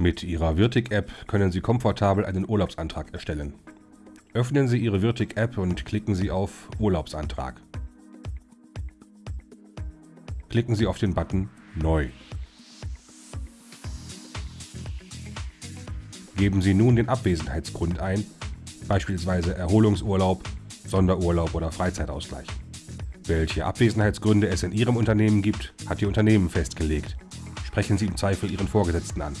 Mit Ihrer Virtic-App können Sie komfortabel einen Urlaubsantrag erstellen. Öffnen Sie Ihre Virtic-App und klicken Sie auf Urlaubsantrag. Klicken Sie auf den Button Neu. Geben Sie nun den Abwesenheitsgrund ein, beispielsweise Erholungsurlaub, Sonderurlaub oder Freizeitausgleich. Welche Abwesenheitsgründe es in Ihrem Unternehmen gibt, hat Ihr Unternehmen festgelegt. Sprechen Sie im Zweifel Ihren Vorgesetzten an.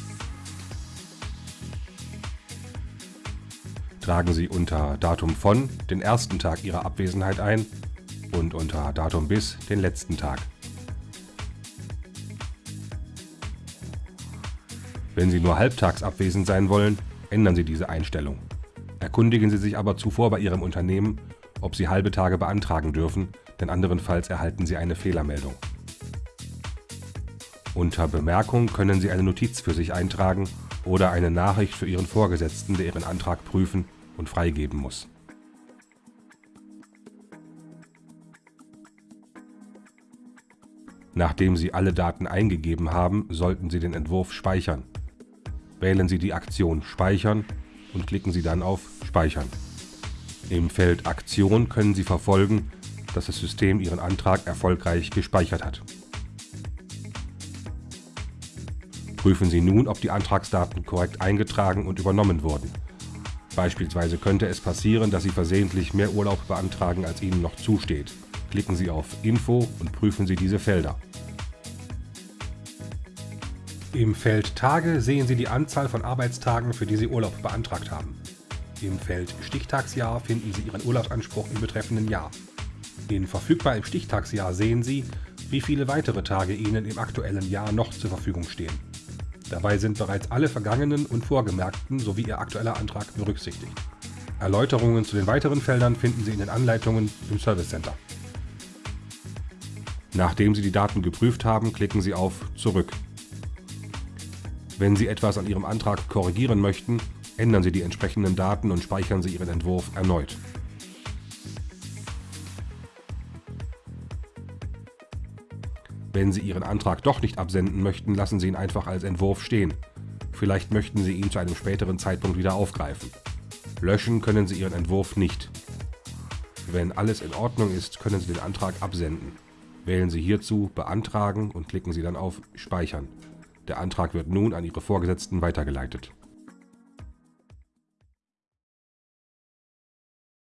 Tragen Sie unter Datum von den ersten Tag Ihrer Abwesenheit ein und unter Datum bis den letzten Tag. Wenn Sie nur halbtags abwesend sein wollen, ändern Sie diese Einstellung. Erkundigen Sie sich aber zuvor bei Ihrem Unternehmen, ob Sie halbe Tage beantragen dürfen, denn anderenfalls erhalten Sie eine Fehlermeldung. Unter Bemerkung können Sie eine Notiz für sich eintragen oder eine Nachricht für Ihren Vorgesetzten, der Ihren Antrag prüfen und freigeben muss. Nachdem Sie alle Daten eingegeben haben, sollten Sie den Entwurf speichern. Wählen Sie die Aktion Speichern und klicken Sie dann auf Speichern. Im Feld Aktion können Sie verfolgen, dass das System Ihren Antrag erfolgreich gespeichert hat. Prüfen Sie nun, ob die Antragsdaten korrekt eingetragen und übernommen wurden. Beispielsweise könnte es passieren, dass Sie versehentlich mehr Urlaub beantragen, als Ihnen noch zusteht. Klicken Sie auf Info und prüfen Sie diese Felder. Im Feld Tage sehen Sie die Anzahl von Arbeitstagen, für die Sie Urlaub beantragt haben. Im Feld Stichtagsjahr finden Sie Ihren Urlaubsanspruch im betreffenden Jahr. In Verfügbar im Stichtagsjahr sehen Sie, wie viele weitere Tage Ihnen im aktuellen Jahr noch zur Verfügung stehen. Dabei sind bereits alle vergangenen und vorgemerkten sowie Ihr aktueller Antrag berücksichtigt. Erläuterungen zu den weiteren Feldern finden Sie in den Anleitungen im Service Center. Nachdem Sie die Daten geprüft haben, klicken Sie auf Zurück. Wenn Sie etwas an Ihrem Antrag korrigieren möchten, ändern Sie die entsprechenden Daten und speichern Sie Ihren Entwurf erneut. Wenn Sie Ihren Antrag doch nicht absenden möchten, lassen Sie ihn einfach als Entwurf stehen. Vielleicht möchten Sie ihn zu einem späteren Zeitpunkt wieder aufgreifen. Löschen können Sie Ihren Entwurf nicht. Wenn alles in Ordnung ist, können Sie den Antrag absenden. Wählen Sie hierzu Beantragen und klicken Sie dann auf Speichern. Der Antrag wird nun an Ihre Vorgesetzten weitergeleitet.